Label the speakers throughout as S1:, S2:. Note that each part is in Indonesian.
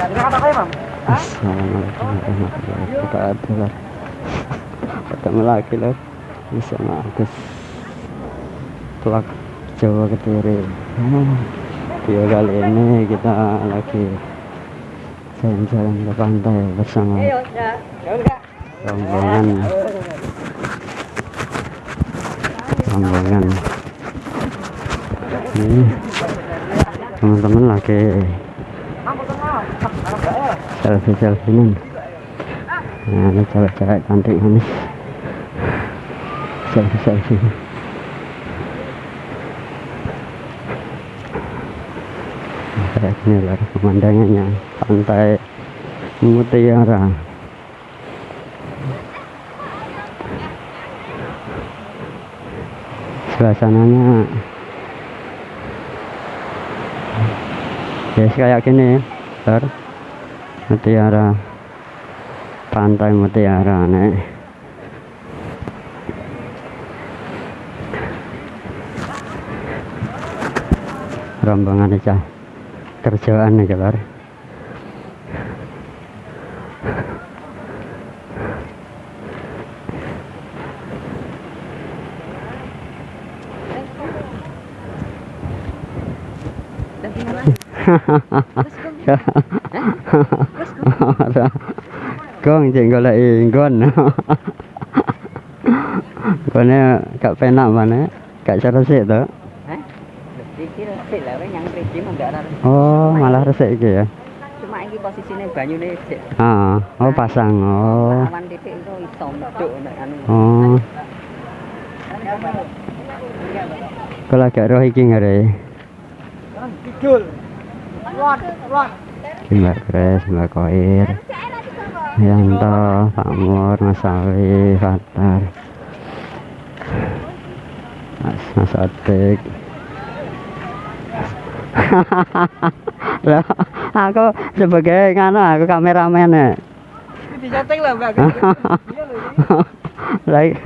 S1: Assalamualaikum warahmatullahi wabarakatuh ketemu lagi loh bersama Agus Plak Jawa hmm, video kali ini kita lagi jalan-jalan ke pantai bersama rombongan rombongan ini teman-teman lagi selfie selfie nih nah ini cewek-cewek cantik manis. Selfie selfie kayak gini lah pemandangannya. Pantai Mutiara suasananya. Guys kayak gini ter mutiara pantai mutiara nih rombongan aja kerjaan nih kelar con chuyện gọi là con. Con nè cặp phải nào mà nè cặp cho nó sẽ đó. Oh malah resik gitu ya
S2: cuma ini posisinya banyu nih
S1: ah oh pasang oh oh kalau agak roh iki ngare
S2: kidul
S1: Mbak Kres, Mbak Koir. Yanto, Pak Mur, Mas Ali, Fatar Mas, Mas Otik. Loh, aku sebagai nganu aku kameramen ya
S2: disetting lah mbak.
S1: Like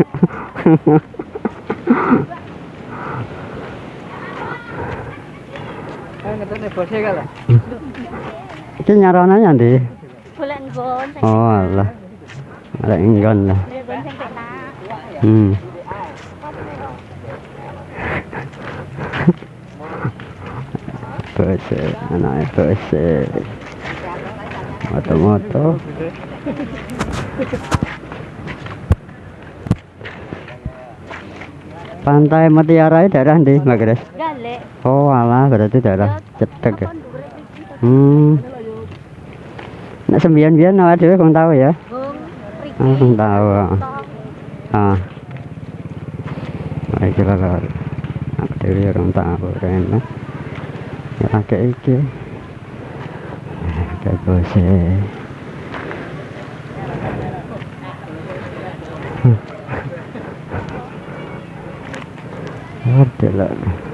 S1: Iki ndi?
S3: Golek nggon sing
S1: Oh alah Ada enggon lah. Hmm Bose, anaknya Bose Moto-moto Pantai Mutiara ini daerah ndi, Mbak Gres?
S3: Galek.
S1: Oh alah, berarti daerah Cetek ya Hmm Nek sembian-bian awak dhewe kong tahu ya?
S3: Bung
S1: Ah, kong tahu.
S3: Tong.
S1: Ah. Nah, iki lho. Aku dhewe ora tahu rene. Ya pakai iki. Kayak bose. Ada lah.
S2: tak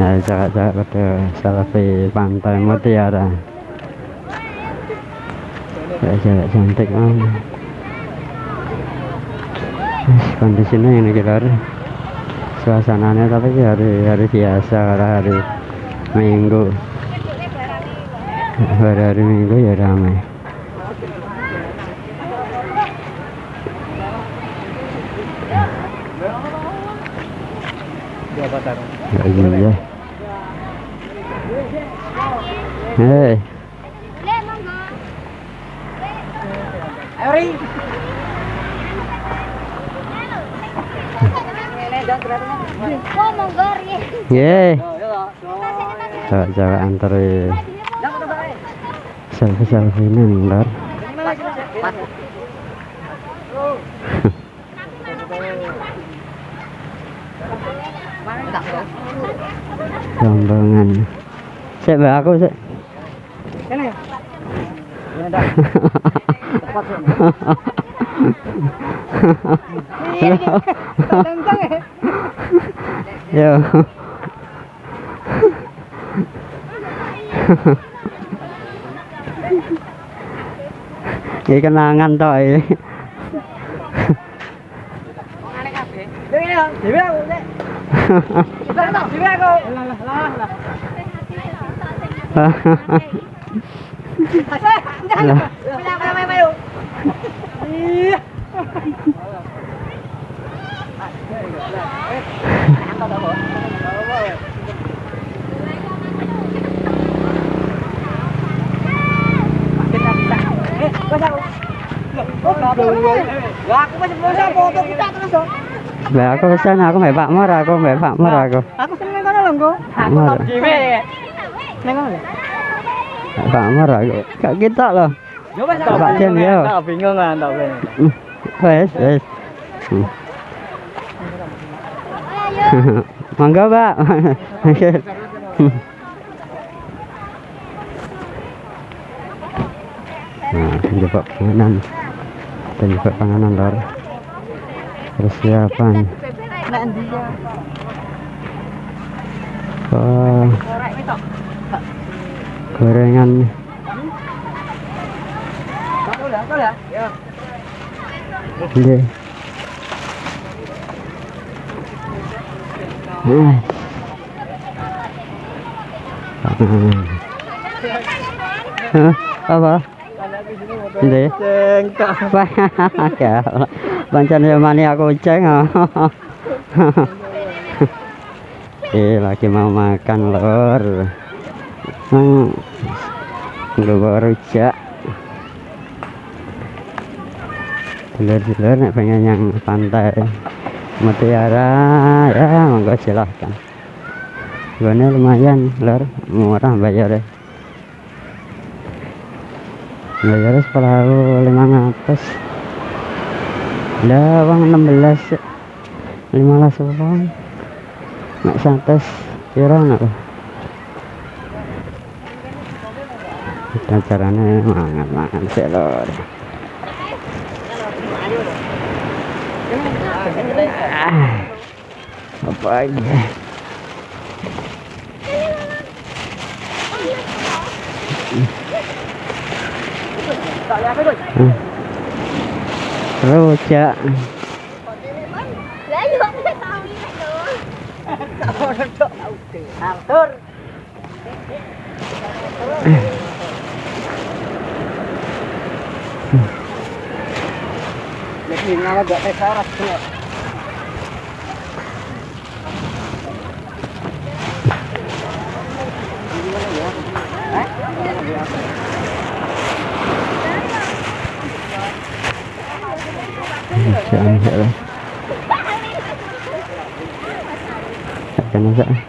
S1: Nah, cakap-cakap pada selfie pantai Mutiara. Ya, cewek cantik banget. Kondisinya ini kita suasananya tapi ini hari hari biasa karena hari minggu hari hari minggu ya ramai ya iya hei
S3: Le monggo.
S2: Eri ini dan beratnya
S3: Oh monggo riye.
S1: ye
S2: oh ya
S1: cewek-cewek antar
S2: eh.
S1: Selfie selfie ini ntar. Rombongan Sik mbak aku sik
S2: Ini. Ini dah.
S1: Yo. Ini kenangan toh ini.
S2: Dhewe ya, dhewe aku, Nek. Dhewe aku, dhewe aku. Lah lah lah lah.
S1: Lah.
S2: Iya. Lah aku masih belum bisa foto kita terus dong.
S1: Lah aku pesan aku mbak Pak Mor aku mbak Pak Mor aku.
S2: Aku seneng kono lho, Nggo. Aku
S1: Mar.
S2: tau dhewe. Neng kono
S1: Mor aku. Kak kita loh. Pak Jen, yo.
S2: Tak bingung kan, tak bingung.
S1: Hmm, Wes wes. Mangga Pak. Nah, jebak panganan. Kita jebak panganan lor. Persiapan.
S2: Ya?
S1: Oh. Gorengan.
S2: Aku lah, aku lah. Ya.
S1: Nggih. Ah. Panganan. Hah? Apa?
S2: Cengkak.
S1: Ya, mani aku ceng. Eh, lagi mau makan lor. Hmm. Nggawa rujak. Dulur-dulur nek pengen yang pantai Mutiara ya monggo silahkan. Gone lumayan lor, murah bayarnya. Bayarnya sepuluh lima ratus. Lah uang 16 15 uang. Nek santes kira nak lah. Kita caranya mangan-mangan sih lor. Ah, apa lagi?
S2: Tak lihat aku.
S1: Hmm. Rujak.
S3: Lah yo aku tahu ini lho.
S2: Atur. Jadi ngalah gak tes aras tuh.
S1: Jangan salah. Jangan salah.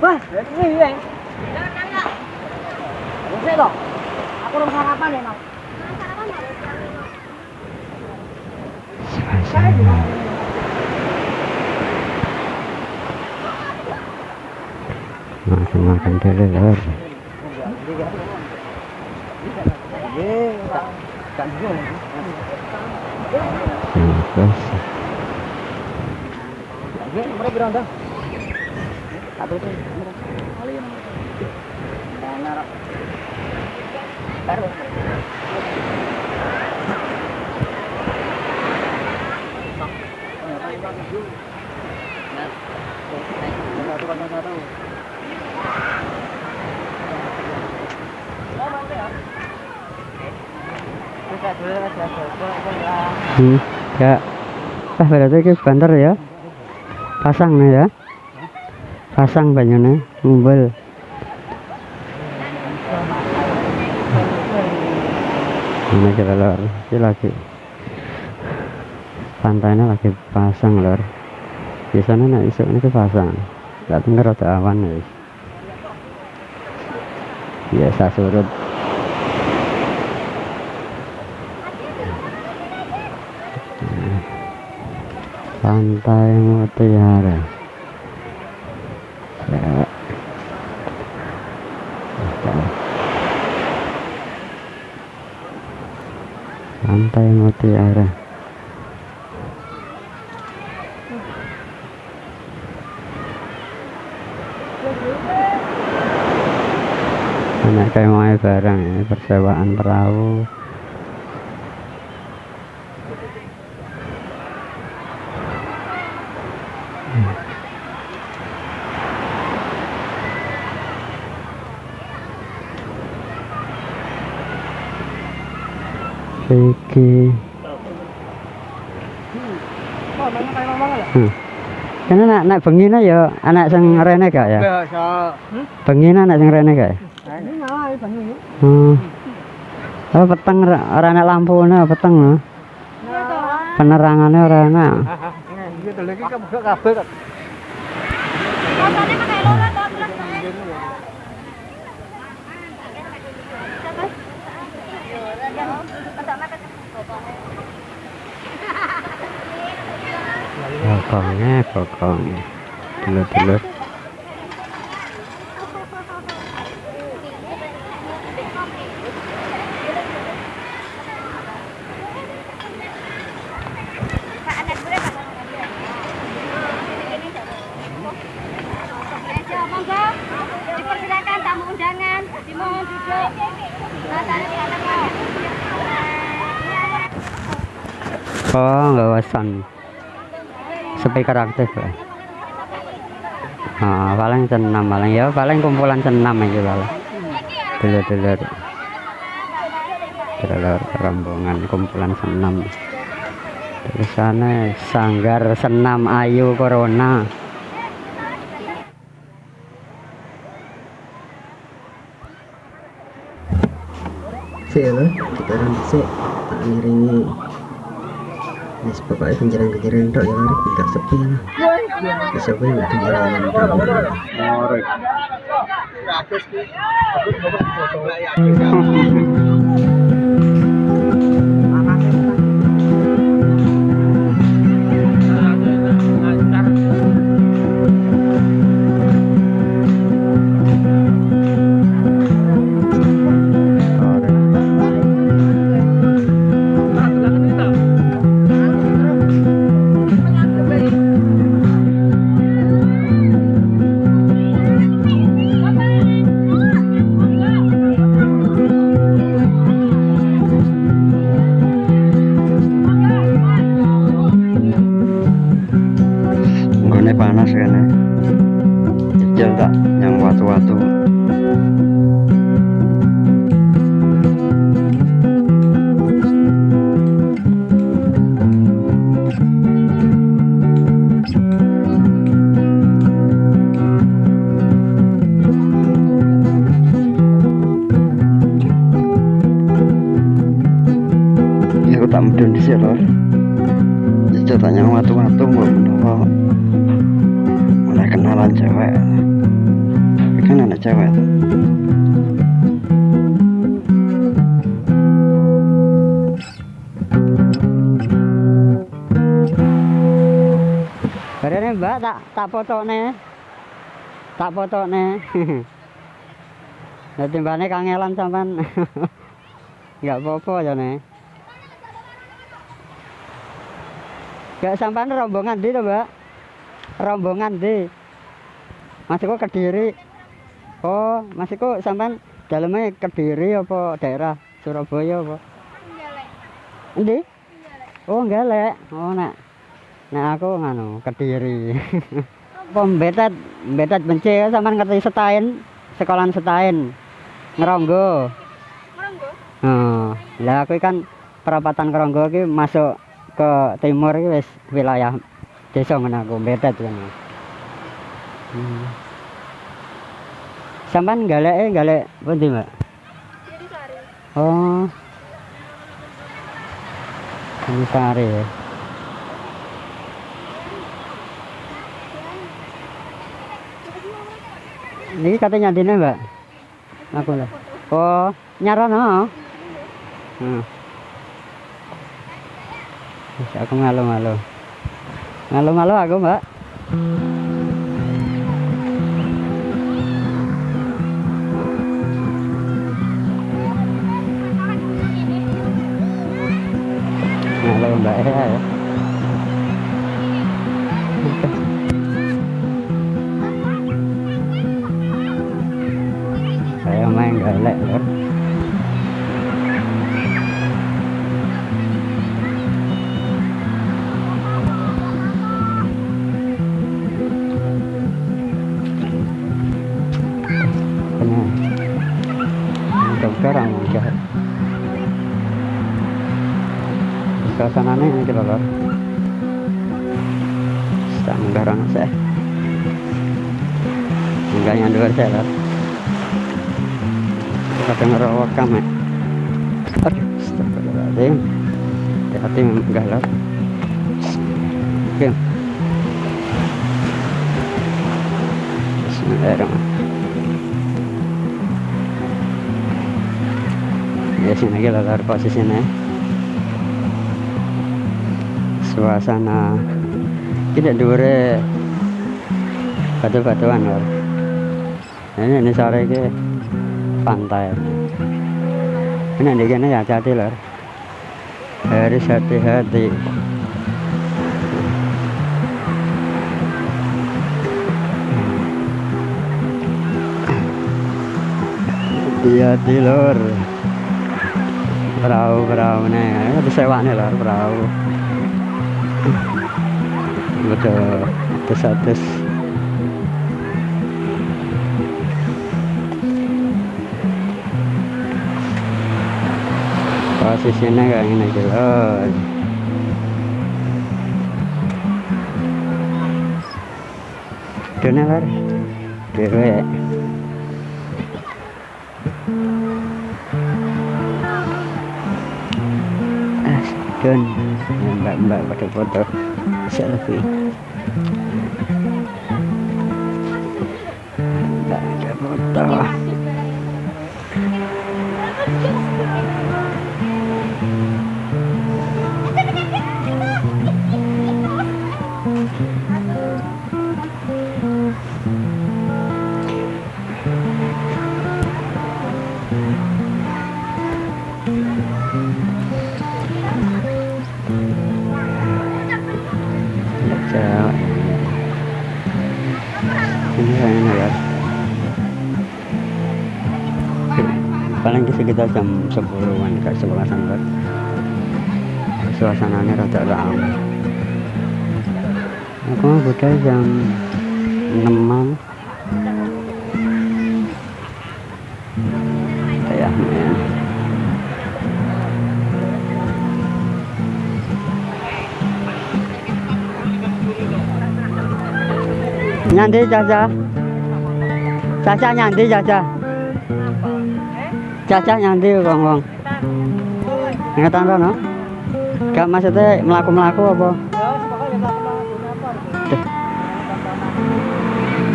S2: Wah, ini ya. Bisa dong. Aku belum sarapan ya, Nok.
S1: Makan makan dulu lor. Terus
S2: Mereka beranda. Satu tuh. Baru.
S1: Ya. Ah berarti ke banter ya. Pasang nih ya. Pasang banyaknya ngumpul. Ini kita lor, ini lagi pantainya lagi pasang lor. Biasanya nak isuk ini pasang, nggak tinggal rada awan ya. Biasa surut. Pantai Mutiara. Ya. Pantai Mutiara. Mau barang ya, persewaan perahu.
S2: Lah.
S1: Hmm. Kan anak anak bengine ya anak sing rene gak ya?
S2: Biasa. Hmm?
S1: Bengine anak sing rene gak ya?
S2: Ini malah banyak ini.
S1: Hmm. Oh, peteng ora enak lampune peteng lho. Penerangannya ora enak.
S2: Nah, gitu lagi kebuka
S1: Bokongnya, bokongnya. Dulur-dulur. Speaker aktif ya. Ah, paling senam paling ya paling kumpulan senam aja paling. Dulur-dulur. Dulur rombongan kumpulan senam. Tulisannya Sanggar Senam Ayu Corona.
S4: sih ya kita nanti sih ngiringi Yes, pokoknya kenjaran-kenjaran tok ya Rek, enggak sepi lah. Enggak kenjaran tok.
S1: Nggone tak nih tak foto nih Nanti mbaknya kangelan sampan nggak apa-apa ya nih Gak sampan rombongan di tuh mbak? Rombongan di masukku kediri? Oh masukku sampan dalamnya kediri apa daerah Surabaya apa? Endi? Oh, galek. Oh, nek. Nek aku nganu kediri. Apa mbetet, mbetet benci sampean ngerti setain, sekolahan setain. Ngeronggo.
S3: Ngeronggo?
S1: Oh, lah aku kan perapatan Ngeronggo iki masuk ke timur iki wis wilayah desa ngono aku mbetet kan. Hmm. Sampean galeke galek pundi, Mbak?
S3: Sari.
S1: Oh. Ini sari ya. Ini katanya dine, Mbak. Aku lah. Oh, nyarono. Hmm. Wis aku malu-malu. Malu-malu aku, Mbak. mbak ya ya Kita lor. Sanggaran saya. Enggak yang dua saya lor. Kadang ngerawak kami. Aduh, astagfirullahaladzim. Hati-hati enggak lor. Oke. Bismillahirrahmanirrahim. ya sini lagi lor posisinya suasana. Tidak dure batu-batuan lor ini ini sore ini pantai ini di sini ya hati lor harus hati-hati. Hati-hati lor perahu perahu nih ada sewa nih lor perahu betul atas atas posisinya kayak gini aja lor Dona lor dewe Don mbak-mbak pada foto selfie mbak paling sekitar jam 10-an kayak 11-an kan suasananya rada ramai aku budaya jam 6-an kayak men Nyandi Caca. Caca nyandi Caca. Caca nyandi wong wong. Ingatan rono. Gak maksudnya melaku-melaku apa?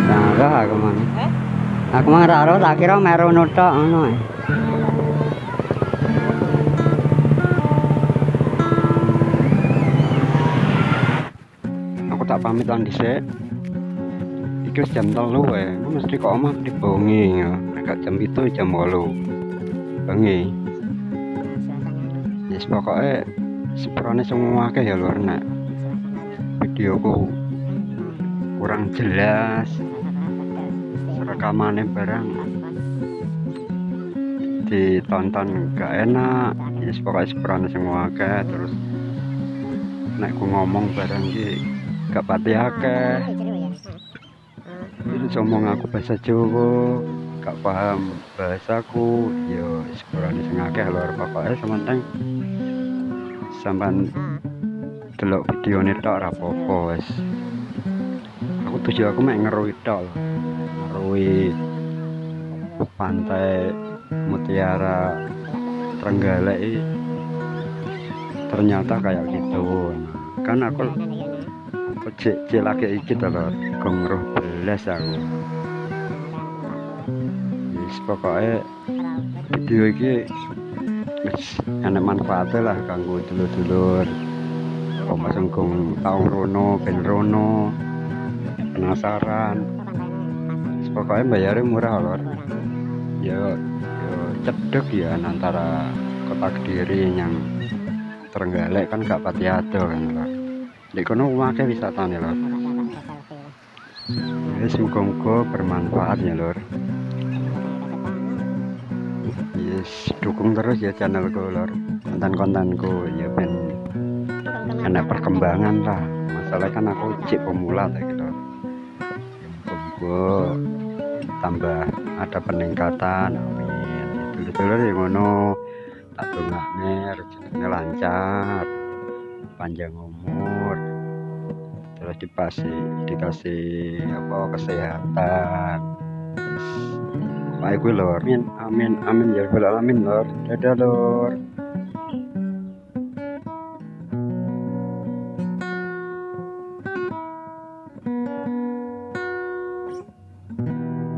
S1: Nah, aku mang. Aku mang ra roh tak kira meru ngono ae. Aku tak pamit lan dhisik. Iki jam telu wae. Aku mesti kok omah dibongi ya. Nek jam itu jam 8. Bengi. Yes pokoknya seperane semua akeh ya luar nek videoku. Kurang jelas. Rekamannya barang. Ditonton gak enak. Yes pokoknya seperane semua akeh. Terus nek ku ngomong barang ki gak pati akeh. Terus ngomong aku bahasa Jawa gak paham bahasaku yo sekurang sing akeh lho pokoknya sementing sampean delok video ini tok ora apa-apa wis. Aku tujuh aku mek ngerui tok ngerui pantai Mutiara Trenggalek ternyata kayak gitu kan aku aku cek cek lagi iki to lho gong roh belas aku wis pokoknya video wis enak manfaatnya lah kanggo dulur-dulur. Koma sengkung taung rono ben rono. Penasaran. Wis pokoknya bayarnya murah lor. Ya ya cedek ya antara kota kediri yang Trenggalek kan gak pati ado kan lor. Di kono akeh wisatane lor. Yes, muga-muga bermanfaat ya lor yes dukung terus ya channelku lor konten-kontenku ya ben ada perkembangan lah. Masalah kan aku cek pemula tak gitu. Muga tambah ada peningkatan amin. Dulur-dulur yang ngono. Tak dongakne rezekinya lancar panjang umur. Terus dikasih dikasih apa kesehatan Baik gue lor, amin, amin, amin ya rabbal alamin lor. Dadah lor.